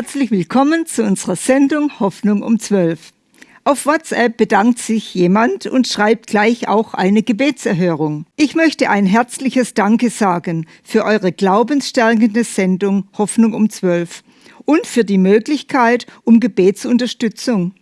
Herzlich willkommen zu unserer Sendung Hoffnung um 12. Auf WhatsApp bedankt sich jemand und schreibt gleich auch eine Gebetserhörung. Ich möchte ein herzliches Danke sagen für eure glaubensstärkende Sendung Hoffnung um 12 und für die Möglichkeit um Gebetsunterstützung.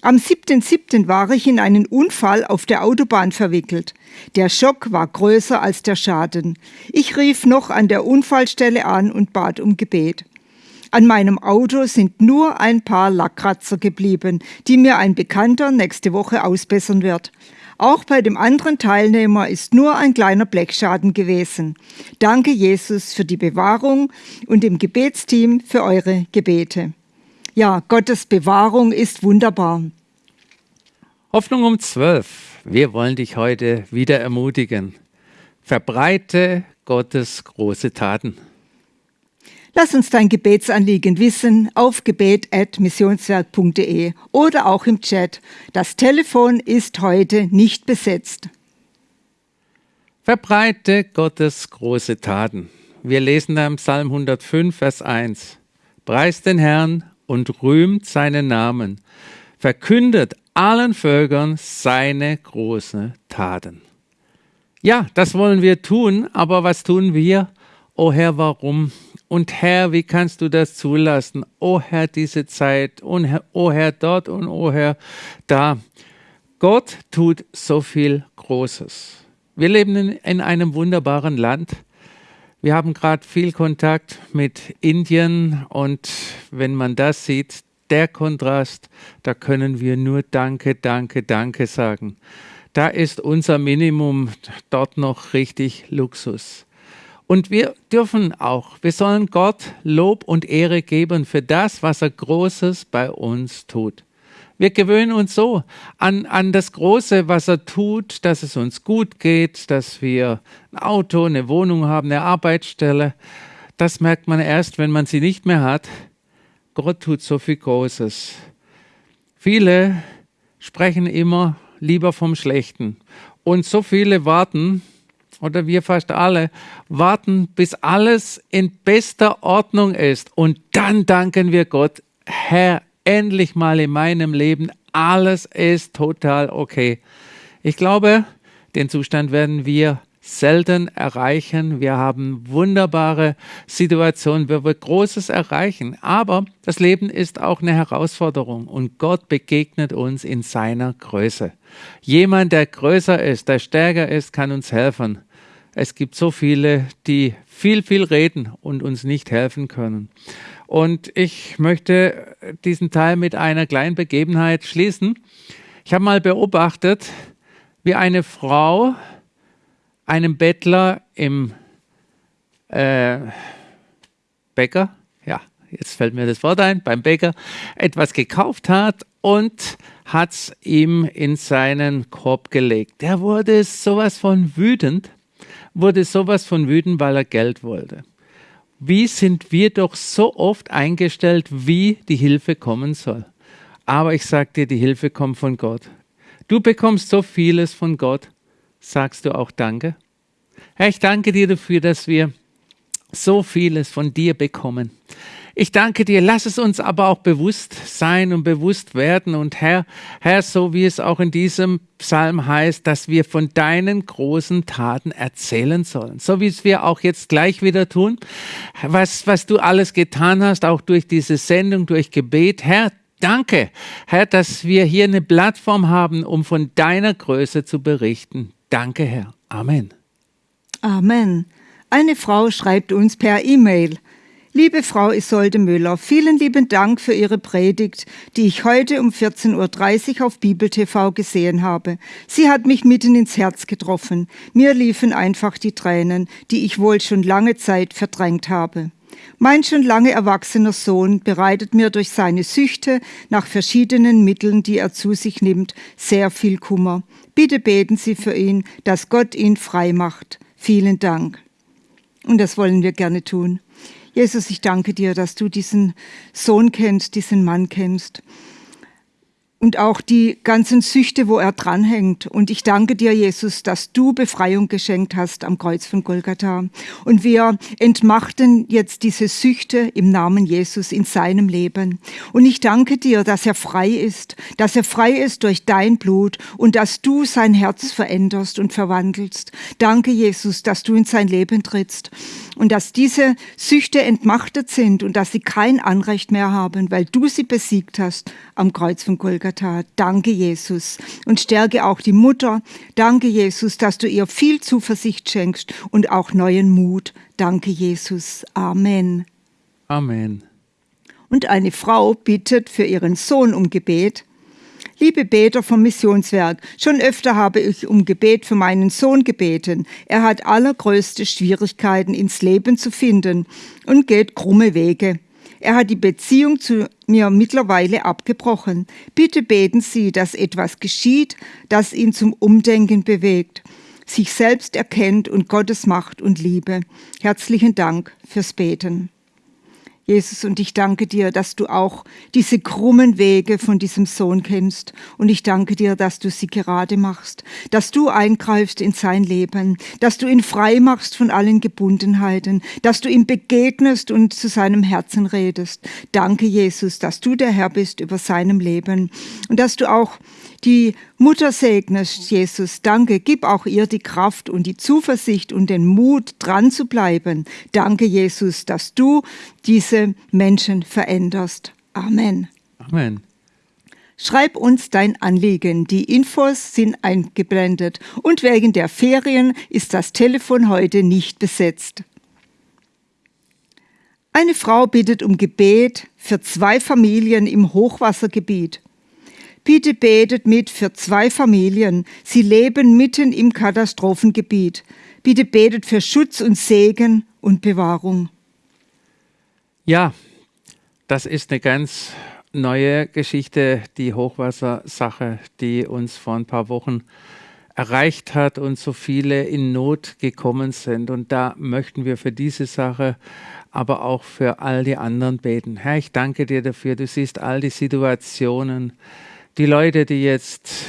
Am 7.7. war ich in einen Unfall auf der Autobahn verwickelt. Der Schock war größer als der Schaden. Ich rief noch an der Unfallstelle an und bat um Gebet. An meinem Auto sind nur ein paar Lackkratzer geblieben, die mir ein Bekannter nächste Woche ausbessern wird. Auch bei dem anderen Teilnehmer ist nur ein kleiner Blechschaden gewesen. Danke Jesus für die Bewahrung und dem Gebetsteam für eure Gebete. Ja, Gottes Bewahrung ist wunderbar. Hoffnung um zwölf. Wir wollen dich heute wieder ermutigen. Verbreite Gottes große Taten. Lass uns dein Gebetsanliegen wissen auf gebet.missionswerk.de oder auch im Chat. Das Telefon ist heute nicht besetzt. Verbreite Gottes große Taten. Wir lesen da im Psalm 105, Vers 1. Preist den Herrn und rühmt seinen Namen. Verkündet allen Völkern seine großen Taten. Ja, das wollen wir tun, aber was tun wir? O oh Herr, warum? Und Herr, wie kannst du das zulassen? O oh Herr, diese Zeit. Und Herr, oh Herr, dort und oh Herr, da. Gott tut so viel Großes. Wir leben in, in einem wunderbaren Land. Wir haben gerade viel Kontakt mit Indien und wenn man das sieht, der Kontrast, da können wir nur Danke, Danke, Danke sagen. Da ist unser Minimum dort noch richtig Luxus. Und wir dürfen auch, wir sollen Gott Lob und Ehre geben für das, was er Großes bei uns tut. Wir gewöhnen uns so an, an das Große, was er tut, dass es uns gut geht, dass wir ein Auto, eine Wohnung haben, eine Arbeitsstelle. Das merkt man erst, wenn man sie nicht mehr hat. Gott tut so viel Großes. Viele sprechen immer lieber vom Schlechten. Und so viele warten, oder wir fast alle, warten, bis alles in bester Ordnung ist. Und dann danken wir Gott, Herr, endlich mal in meinem Leben, alles ist total okay. Ich glaube, den Zustand werden wir selten erreichen. Wir haben wunderbare Situationen, wo wir Großes erreichen. Aber das Leben ist auch eine Herausforderung und Gott begegnet uns in seiner Größe. Jemand, der größer ist, der stärker ist, kann uns helfen. Es gibt so viele, die viel, viel reden und uns nicht helfen können. Und ich möchte diesen Teil mit einer kleinen Begebenheit schließen. Ich habe mal beobachtet, wie eine Frau einem Bettler im äh, Bäcker, ja, jetzt fällt mir das Wort ein, beim Bäcker etwas gekauft hat und hat es ihm in seinen Korb gelegt. Der wurde sowas von wütend wurde sowas von wütend, weil er Geld wollte. Wie sind wir doch so oft eingestellt, wie die Hilfe kommen soll. Aber ich sage dir, die Hilfe kommt von Gott. Du bekommst so vieles von Gott. Sagst du auch Danke? Herr, ich danke dir dafür, dass wir so vieles von dir bekommen. Ich danke dir, lass es uns aber auch bewusst sein und bewusst werden. Und Herr, Herr, so wie es auch in diesem Psalm heißt, dass wir von deinen großen Taten erzählen sollen. So wie es wir auch jetzt gleich wieder tun. Was, was du alles getan hast, auch durch diese Sendung, durch Gebet. Herr, danke, Herr, dass wir hier eine Plattform haben, um von deiner Größe zu berichten. Danke, Herr. Amen. Amen. Eine Frau schreibt uns per E-Mail. Liebe Frau Isolde Müller, vielen lieben Dank für Ihre Predigt, die ich heute um 14.30 Uhr auf Bibel TV gesehen habe. Sie hat mich mitten ins Herz getroffen. Mir liefen einfach die Tränen, die ich wohl schon lange Zeit verdrängt habe. Mein schon lange erwachsener Sohn bereitet mir durch seine Süchte nach verschiedenen Mitteln, die er zu sich nimmt, sehr viel Kummer. Bitte beten Sie für ihn, dass Gott ihn frei macht. Vielen Dank. Und das wollen wir gerne tun. Jesus, ich danke dir, dass du diesen Sohn kennst, diesen Mann kennst. Und auch die ganzen Süchte, wo er dranhängt. Und ich danke dir, Jesus, dass du Befreiung geschenkt hast am Kreuz von Golgatha. Und wir entmachten jetzt diese Süchte im Namen Jesus in seinem Leben. Und ich danke dir, dass er frei ist, dass er frei ist durch dein Blut und dass du sein Herz veränderst und verwandelst. Danke, Jesus, dass du in sein Leben trittst und dass diese Süchte entmachtet sind und dass sie kein Anrecht mehr haben, weil du sie besiegt hast am Kreuz von Golgatha. Danke, Jesus. Und stärke auch die Mutter. Danke, Jesus, dass du ihr viel Zuversicht schenkst und auch neuen Mut. Danke, Jesus. Amen. Amen. Und eine Frau bittet für ihren Sohn um Gebet. Liebe Beter vom Missionswerk, schon öfter habe ich um Gebet für meinen Sohn gebeten. Er hat allergrößte Schwierigkeiten ins Leben zu finden und geht krumme Wege. Er hat die Beziehung zu mir mittlerweile abgebrochen. Bitte beten Sie, dass etwas geschieht, das ihn zum Umdenken bewegt, sich selbst erkennt und Gottes Macht und Liebe. Herzlichen Dank fürs Beten. Jesus, und ich danke dir, dass du auch diese krummen Wege von diesem Sohn kennst. Und ich danke dir, dass du sie gerade machst, dass du eingreifst in sein Leben, dass du ihn frei machst von allen Gebundenheiten, dass du ihm begegnest und zu seinem Herzen redest. Danke, Jesus, dass du der Herr bist über seinem Leben und dass du auch die Mutter segnest, Jesus. Danke, gib auch ihr die Kraft und die Zuversicht und den Mut, dran zu bleiben. Danke, Jesus, dass du diese Menschen veränderst. Amen. Amen. Schreib uns dein Anliegen. Die Infos sind eingeblendet und wegen der Ferien ist das Telefon heute nicht besetzt. Eine Frau bittet um Gebet für zwei Familien im Hochwassergebiet. Bitte betet mit für zwei Familien. Sie leben mitten im Katastrophengebiet. Bitte betet für Schutz und Segen und Bewahrung. Ja, das ist eine ganz neue Geschichte, die Hochwassersache, die uns vor ein paar Wochen erreicht hat und so viele in Not gekommen sind. Und da möchten wir für diese Sache, aber auch für all die anderen beten. Herr, ich danke dir dafür. Du siehst all die Situationen, die Leute, die jetzt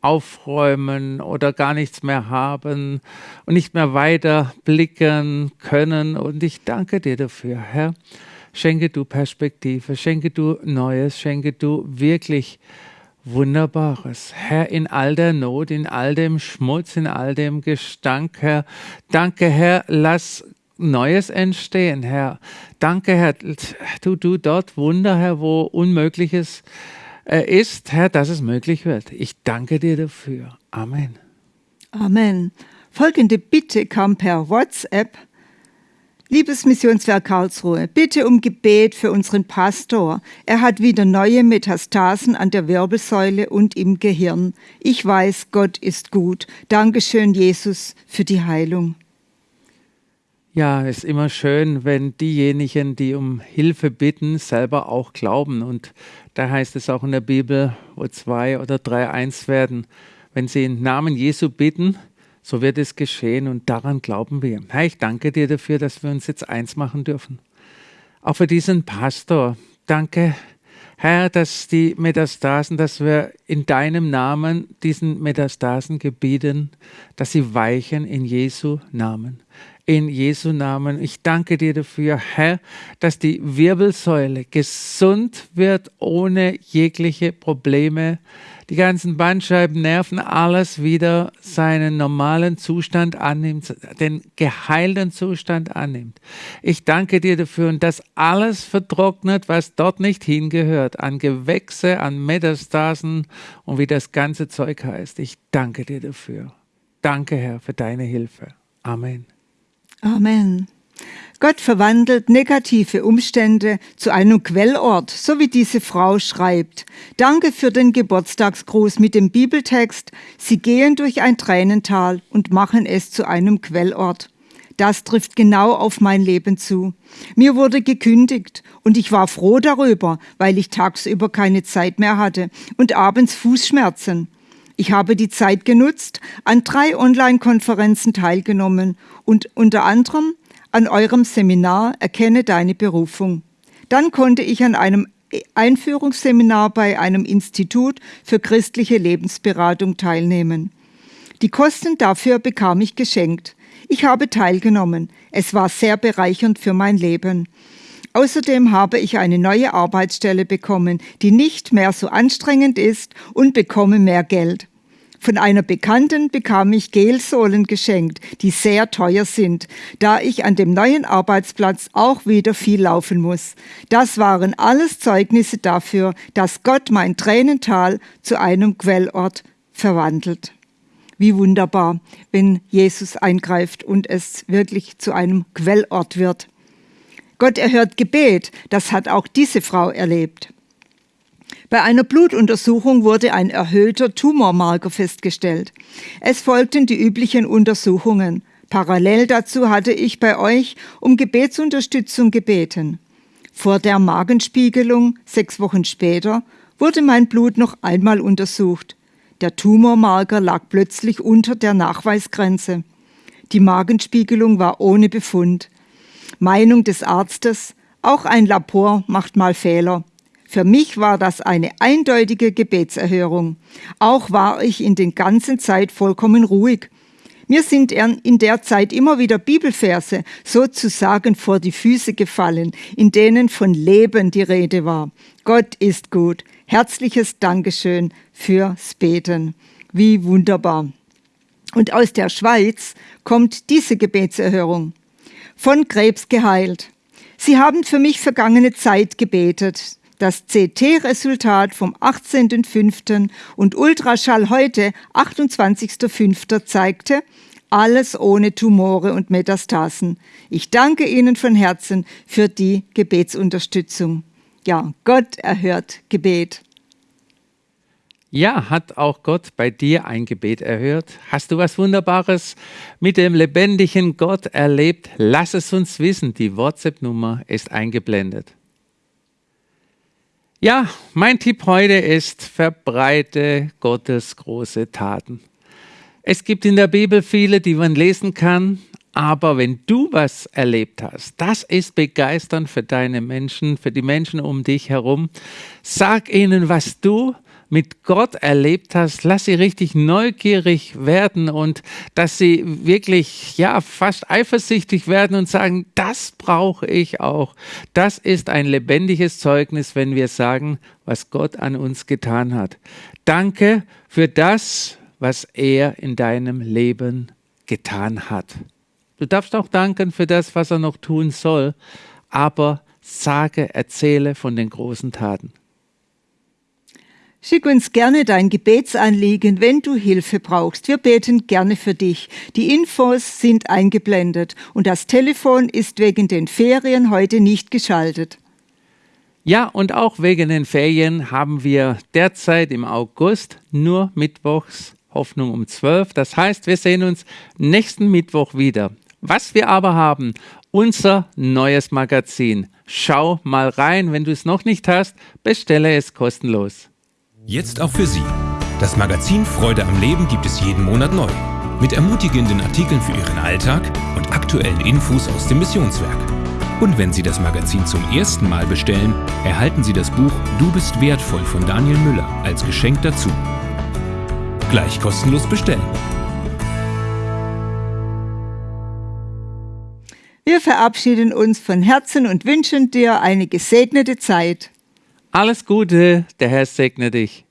aufräumen oder gar nichts mehr haben und nicht mehr weiter blicken können. Und ich danke dir dafür, Herr. Schenke du Perspektive, schenke du Neues, schenke du wirklich Wunderbares. Herr, in all der Not, in all dem Schmutz, in all dem Gestank, Herr. Danke, Herr, lass Neues entstehen, Herr. Danke, Herr. Tu du dort Wunder, Herr, wo Unmögliches äh, ist, Herr, dass es möglich wird. Ich danke dir dafür. Amen. Amen. Folgende Bitte kam per WhatsApp. Liebes Missionswerk Karlsruhe, bitte um Gebet für unseren Pastor. Er hat wieder neue Metastasen an der Wirbelsäule und im Gehirn. Ich weiß, Gott ist gut. Dankeschön, Jesus, für die Heilung. Ja, ist immer schön, wenn diejenigen, die um Hilfe bitten, selber auch glauben. Und da heißt es auch in der Bibel, wo zwei oder drei eins werden. Wenn sie im Namen Jesu bitten, so wird es geschehen und daran glauben wir. Herr, ich danke dir dafür, dass wir uns jetzt eins machen dürfen. Auch für diesen Pastor. Danke, Herr, dass die Metastasen, dass wir in deinem Namen diesen Metastasen gebieten, dass sie weichen in Jesu Namen in Jesu Namen. Ich danke dir dafür, Herr, dass die Wirbelsäule gesund wird ohne jegliche Probleme. Die ganzen Bandscheiben, Nerven, alles wieder seinen normalen Zustand annimmt, den geheilten Zustand annimmt. Ich danke dir dafür und dass alles vertrocknet, was dort nicht hingehört, an Gewächse, an Metastasen und wie das ganze Zeug heißt. Ich danke dir dafür. Danke, Herr, für deine Hilfe. Amen. Amen. Gott verwandelt negative Umstände zu einem Quellort, so wie diese Frau schreibt. Danke für den Geburtstagsgruß mit dem Bibeltext. Sie gehen durch ein Tränental und machen es zu einem Quellort. Das trifft genau auf mein Leben zu. Mir wurde gekündigt und ich war froh darüber, weil ich tagsüber keine Zeit mehr hatte und abends Fußschmerzen. Ich habe die Zeit genutzt, an drei Online-Konferenzen teilgenommen und unter anderem an eurem Seminar Erkenne deine Berufung. Dann konnte ich an einem Einführungsseminar bei einem Institut für christliche Lebensberatung teilnehmen. Die Kosten dafür bekam ich geschenkt. Ich habe teilgenommen. Es war sehr bereichernd für mein Leben. Außerdem habe ich eine neue Arbeitsstelle bekommen, die nicht mehr so anstrengend ist und bekomme mehr Geld. Von einer Bekannten bekam ich Gelsohlen geschenkt, die sehr teuer sind, da ich an dem neuen Arbeitsplatz auch wieder viel laufen muss. Das waren alles Zeugnisse dafür, dass Gott mein Tränental zu einem Quellort verwandelt. Wie wunderbar, wenn Jesus eingreift und es wirklich zu einem Quellort wird. Gott erhört Gebet, das hat auch diese Frau erlebt. Bei einer Blutuntersuchung wurde ein erhöhter Tumormarker festgestellt. Es folgten die üblichen Untersuchungen. Parallel dazu hatte ich bei euch um Gebetsunterstützung gebeten. Vor der Magenspiegelung, sechs Wochen später, wurde mein Blut noch einmal untersucht. Der Tumormarker lag plötzlich unter der Nachweisgrenze. Die Magenspiegelung war ohne Befund. Meinung des Arztes, auch ein Labor macht mal Fehler. Für mich war das eine eindeutige Gebetserhörung. Auch war ich in den ganzen Zeit vollkommen ruhig. Mir sind in der Zeit immer wieder Bibelverse sozusagen vor die Füße gefallen, in denen von Leben die Rede war. Gott ist gut. Herzliches Dankeschön fürs Beten. Wie wunderbar. Und aus der Schweiz kommt diese Gebetserhörung. Von Krebs geheilt. Sie haben für mich vergangene Zeit gebetet. Das CT-Resultat vom 18.05. und Ultraschall heute, 28.05. zeigte, alles ohne Tumore und Metastasen. Ich danke Ihnen von Herzen für die Gebetsunterstützung. Ja, Gott erhört Gebet. Ja, hat auch Gott bei dir ein Gebet erhört? Hast du was Wunderbares mit dem lebendigen Gott erlebt? Lass es uns wissen. Die WhatsApp-Nummer ist eingeblendet. Ja, mein Tipp heute ist, verbreite Gottes große Taten. Es gibt in der Bibel viele, die man lesen kann, aber wenn du was erlebt hast, das ist begeisternd für deine Menschen, für die Menschen um dich herum. Sag ihnen, was du mit Gott erlebt hast, lass sie richtig neugierig werden und dass sie wirklich, ja, fast eifersüchtig werden und sagen, das brauche ich auch. Das ist ein lebendiges Zeugnis, wenn wir sagen, was Gott an uns getan hat. Danke für das, was er in deinem Leben getan hat. Du darfst auch danken für das, was er noch tun soll, aber sage, erzähle von den großen Taten. Schick uns gerne dein Gebetsanliegen, wenn du Hilfe brauchst. Wir beten gerne für dich. Die Infos sind eingeblendet und das Telefon ist wegen den Ferien heute nicht geschaltet. Ja, und auch wegen den Ferien haben wir derzeit im August nur Mittwochs Hoffnung um 12. Das heißt, wir sehen uns nächsten Mittwoch wieder. Was wir aber haben, unser neues Magazin. Schau mal rein, wenn du es noch nicht hast, bestelle es kostenlos. Jetzt auch für Sie. Das Magazin Freude am Leben gibt es jeden Monat neu. Mit ermutigenden Artikeln für Ihren Alltag und aktuellen Infos aus dem Missionswerk. Und wenn Sie das Magazin zum ersten Mal bestellen, erhalten Sie das Buch Du bist wertvoll von Daniel Müller als Geschenk dazu. Gleich kostenlos bestellen. Wir verabschieden uns von Herzen und wünschen dir eine gesegnete Zeit. Alles Gute, der Herr segne dich.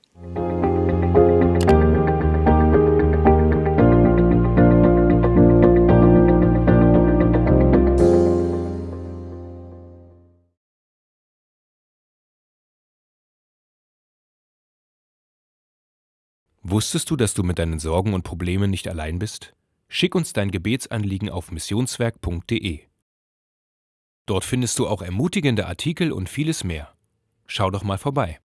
Wusstest du, dass du mit deinen Sorgen und Problemen nicht allein bist? Schick uns dein Gebetsanliegen auf missionswerk.de. Dort findest du auch ermutigende Artikel und vieles mehr. Schau doch mal vorbei.